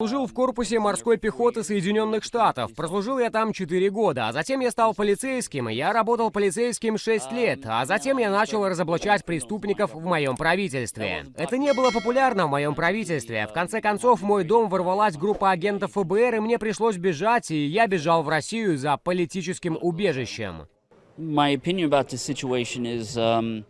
Служил в корпусе морской пехоты Соединенных Штатов. Прослужил я там 4 года, а затем я стал полицейским, я работал полицейским 6 лет, а затем я начал разоблачать преступников в моем правительстве. Это не было популярно в моем правительстве. В конце концов, в мой дом ворвалась группа агентов ФБР, и мне пришлось бежать, и я бежал в Россию за политическим убежищем. My opinion about this situation is, um,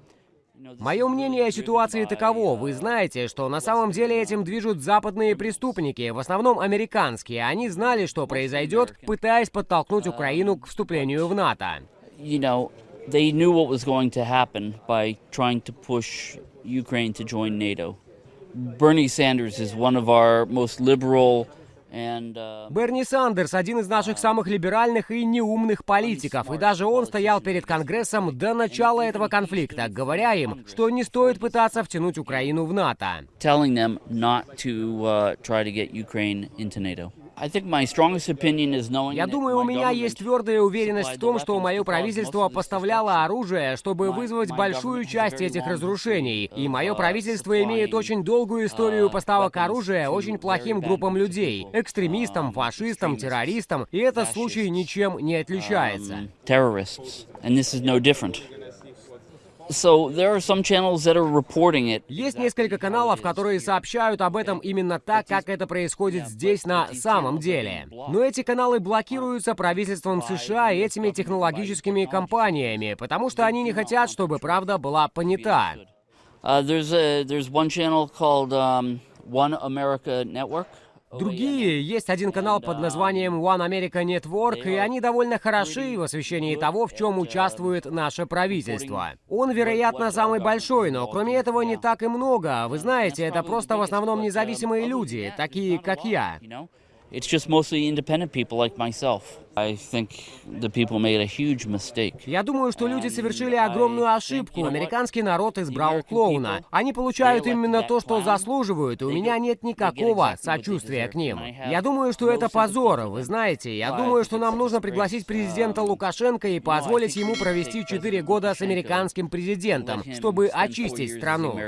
Мое мнение о ситуации таково. Вы знаете, что на самом деле этим движут западные преступники, в основном американские. Они знали, что произойдет, пытаясь подтолкнуть Украину к вступлению в НАТО. they knew what was going to Берни Сандерс – один из наших самых либеральных и неумных политиков, и даже он стоял перед Конгрессом до начала этого конфликта, говоря им, что не стоит пытаться втянуть Украину в НАТО. Uh, Я думаю, у меня есть твердая уверенность в том, что мое правительство поставляло оружие, чтобы вызвать большую часть этих разрушений. И мое правительство имеет очень долгую историю поставок оружия очень плохим группам людей. Экстремистам, фашистам, террористам. И этот случай ничем не отличается. Есть несколько каналов, которые сообщают об этом именно так, как это происходит здесь на самом деле. Но эти каналы блокируются правительством США и этими технологическими компаниями, потому что они не хотят, чтобы правда была понята. Uh, there's a there's one channel called um, One America Network. Другие, есть один канал под названием One America Network, и они довольно хороши в освещении того, в чем участвует наше правительство. Он, вероятно, самый большой, но кроме этого не так и много. Вы знаете, это просто в основном независимые люди, такие как я. It's just mostly independent people like myself. I think the people made a huge mistake. Я думаю, что люди совершили огромную ошибку. Американский народ избрал клоуна. Они получают именно то, что заслуживают, и у меня нет никакого сочувствия к ним. Я думаю, что это позор, вы знаете. Я думаю, что нам нужно пригласить президента Лукашенко и позволить ему провести 4 года с американским президентом, чтобы очистить страну.